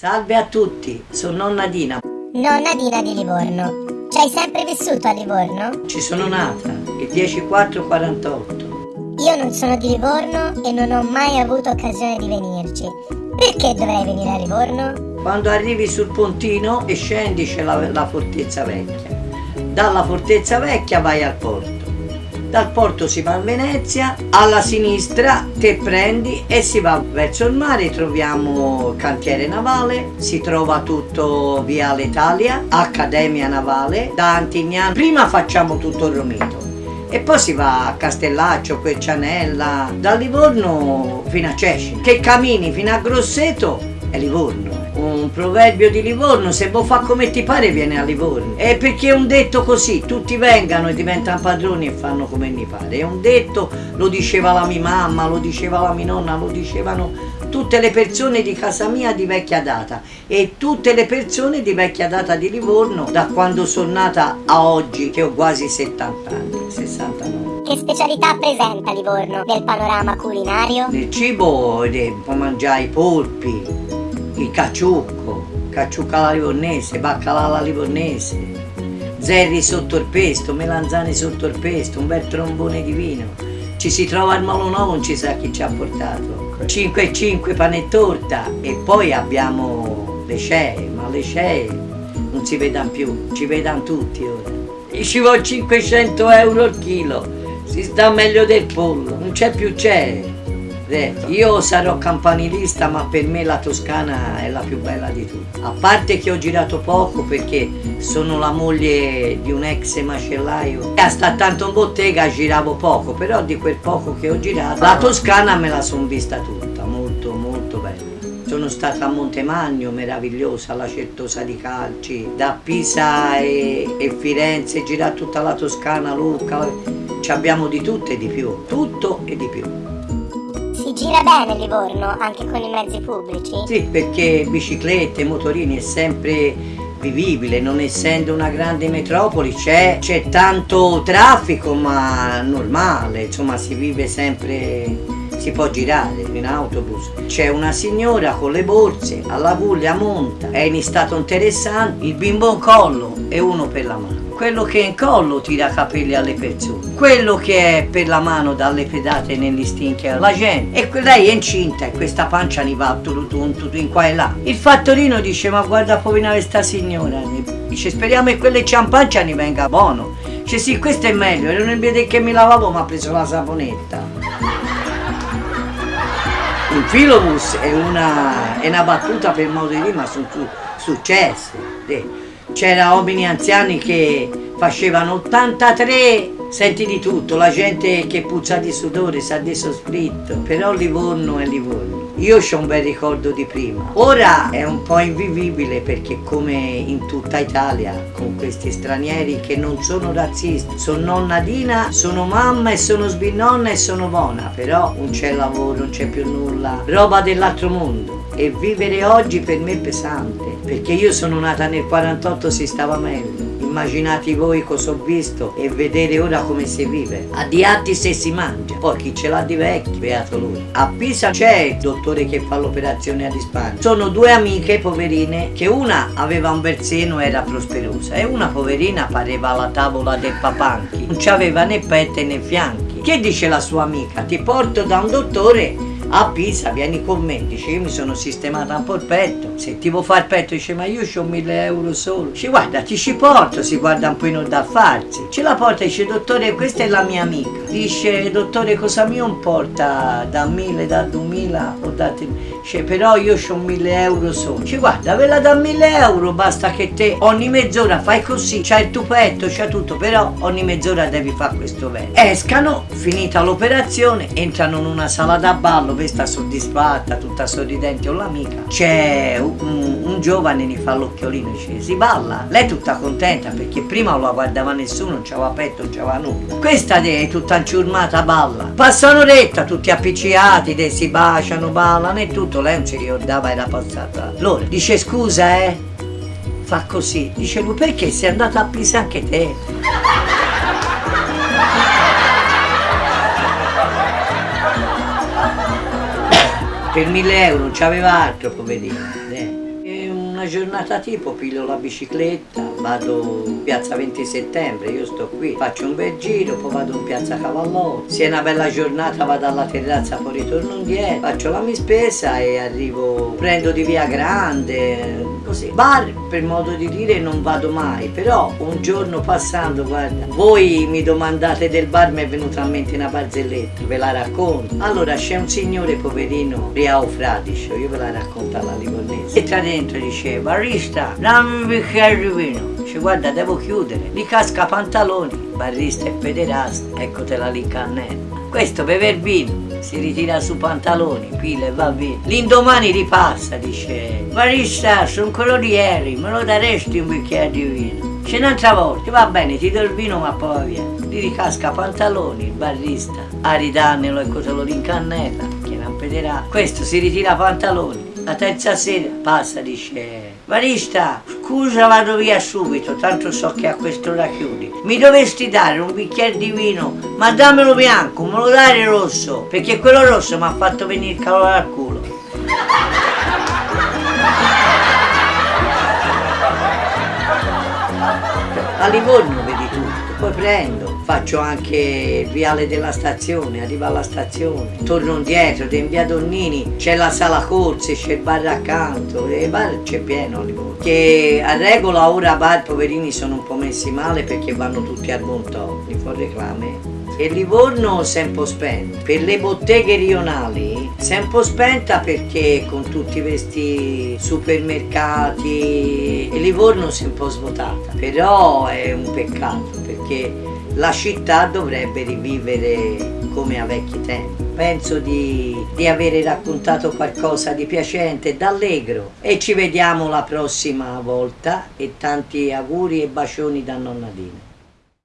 Salve a tutti, sono nonna Dina. Nonna Dina di Livorno. Ci hai sempre vissuto a Livorno? Ci sono nata, il 10448. Io non sono di Livorno e non ho mai avuto occasione di venirci. Perché dovrei venire a Livorno? Quando arrivi sul pontino e scendi c'è la, la fortezza vecchia. Dalla fortezza vecchia vai al porto. Dal porto si va a Venezia, alla sinistra te prendi e si va verso il mare, troviamo cantiere navale, si trova tutto Viale Italia, Accademia Navale, da Antignano. Prima facciamo tutto il Romito e poi si va a Castellaccio, Quercianella, da Livorno fino a Cesci, che cammini fino a Grosseto è Livorno. Un proverbio di Livorno, se vuoi fa come ti pare viene a Livorno. È perché è un detto così, tutti vengano e diventano padroni e fanno come gli pare. È un detto, lo diceva la mia mamma, lo diceva la mia nonna, lo dicevano tutte le persone di casa mia di vecchia data e tutte le persone di vecchia data di Livorno da quando sono nata a oggi che ho quasi 70 anni, 69. Che specialità presenta Livorno nel panorama culinario? Nel cibo puoi mangiare i polpi, il cacciucco, cacciucca alla livornese, baccalà alla livornese, zerri sotto il pesto, melanzane sotto il pesto, un bel trombone di vino. Ci si trova al Molo Nuovo, non ci sa chi ci ha portato. 5 e 5 pane e torta e poi abbiamo le cee, ma le cee non si vedono più, ci vedono tutti ora. E ci vuole 500 euro al chilo, si sta meglio del pollo, non c'è più cee. Io sarò campanilista ma per me la Toscana è la più bella di tutte. A parte che ho girato poco perché sono la moglie di un ex macellaio e sta tanto in bottega giravo poco, però di quel poco che ho girato la Toscana me la sono vista tutta, molto molto bella. Sono stata a Montemagno, meravigliosa, alla Certosa di Calci, da Pisa e, e Firenze, girato tutta la Toscana, Lucca, ci abbiamo di tutto e di più, tutto e di più. Gira bene Livorno anche con i mezzi pubblici? Sì, perché biciclette, motorini è sempre vivibile, non essendo una grande metropoli c'è, tanto traffico ma normale, insomma si vive sempre si può girare in autobus. C'è una signora con le borse, alla Puglia monta, è in stato interessante, il bimbo in collo e uno per la mano. Quello che è in collo tira capelli alle persone, quello che è per la mano dalle pedate negli stinchi alla gente. E lei è incinta e questa pancia ne va tutto in qua e là. Il fattorino dice ma guarda povera questa signora, dice speriamo che quelle ciampancia ne venga buono. Dice sì questo è meglio, e non vede che mi lavavo ma ha preso la saponetta. Un filobus è una, è una battuta per modo di dire, ma sono su, successe. C'era uomini anziani che facevano 83 senti di tutto, la gente che puzza di sudore sa di sospritto, però Livorno è Livorno. Io ho un bel ricordo di prima. Ora è un po' invivibile perché come in tutta Italia, con questi stranieri che non sono razzisti, sono nonna Dina, sono mamma e sono sbinonna e sono buona, però non c'è lavoro, non c'è più nulla, roba dell'altro mondo. E vivere oggi per me è pesante, perché io sono nata nel 48 si stava meglio immaginate voi cosa ho visto e vedere ora come si vive. A Diatti se si mangia, poi chi ce l'ha di vecchi, beato lui. A Pisa c'è il dottore che fa l'operazione a risparmio. Sono due amiche poverine che una aveva un bel seno e era prosperosa e una poverina pareva la tavola del papanchi, non c'aveva né pette né fianchi. Che dice la sua amica? Ti porto da un dottore a Pisa vieni con me, dice io mi sono sistemata un po' il petto, se ti vuoi fare il petto dice ma io ho mille euro solo, dice guarda ti ci porto, si guarda un po' in da farsi, ce la porta dice dottore questa è la mia amica, dice dottore cosa mi importa da mille, da duemila o da te, dice però io ho mille euro solo, dice guarda ve la da mille euro basta che te ogni mezz'ora fai così, c'hai il tuo petto, c'hai tutto, però ogni mezz'ora devi fare questo bene. Escano, finita l'operazione, entrano in una sala da ballo questa soddisfatta, tutta sorridente o l'amica, c'è un, giovane che fa l'occhiolino e dice si balla, lei è tutta contenta perché prima non la guardava nessuno, non c'aveva petto, non c'aveva nulla. Questa è tutta inciurmata balla, passa un'oretta tutti appicciati, si baciano, ballano e tutto, lei non si ricordava era passata l'ora. Dice scusa eh, fa così, dice lui perché sei andata a Pisa anche te? per mille euro non c'aveva altro poverino eh. Una giornata tipo piglio la bicicletta, vado in piazza 20 settembre, io sto qui, faccio un bel giro, poi vado in piazza Cavallotti, se è una bella giornata vado alla terrazza, poi ritorno indietro, faccio la mia spesa e arrivo, prendo di via grande, così. Bar per modo di dire non vado mai, però un giorno passando, guarda, voi mi domandate del bar, mi è venuta a mente una barzelletta, ve la racconto. Allora c'è un signore poverino, Riao Fradicio, io ve la racconto alla livornese, entra dentro e dice, barista, dammi un bicchiere di vino. Dice, guarda, devo chiudere. Gli casca pantaloni, barista e pederasta, eccotela lì cannella. Questo bever vino, si ritira su pantaloni, pila e va via. L'indomani ripassa, dice, barista, sono quello di ieri, me lo daresti un bicchiere di vino? C'è un'altra volta, va bene, ti do il vino ma poi va via. Gli ricasca pantaloni, il barista, a ridannelo e coselo l'incannella, che non pederà. Questo si ritira pantaloni, la terza sera passa, dice, barista, scusa vado via subito, tanto so che a quest'ora chiudi. Mi dovresti dare un bicchiere di vino, ma dammelo bianco, me lo dai rosso, perché quello rosso mi ha fatto venire il calore al culo. A Livorno vedi tutto, poi prendo, faccio anche il viale della stazione, arrivo alla stazione, torno indietro, in via Donnini c'è la sala corse, c'è il bar accanto, e il bar c'è pieno a. Che a regola ora bar poverini sono un po' messi male perché vanno tutti al Montò, li fa reclame. E Livorno si è un po' spenta. Per le botteghe rionali si è un po' spenta perché con tutti questi supermercati e Livorno si è un po' svuotata. Però è un peccato perché la città dovrebbe rivivere come a vecchi tempi. Penso di, di avere raccontato qualcosa di piacente, d'allegro e ci vediamo la prossima volta e tanti auguri e bacioni da nonna Dina.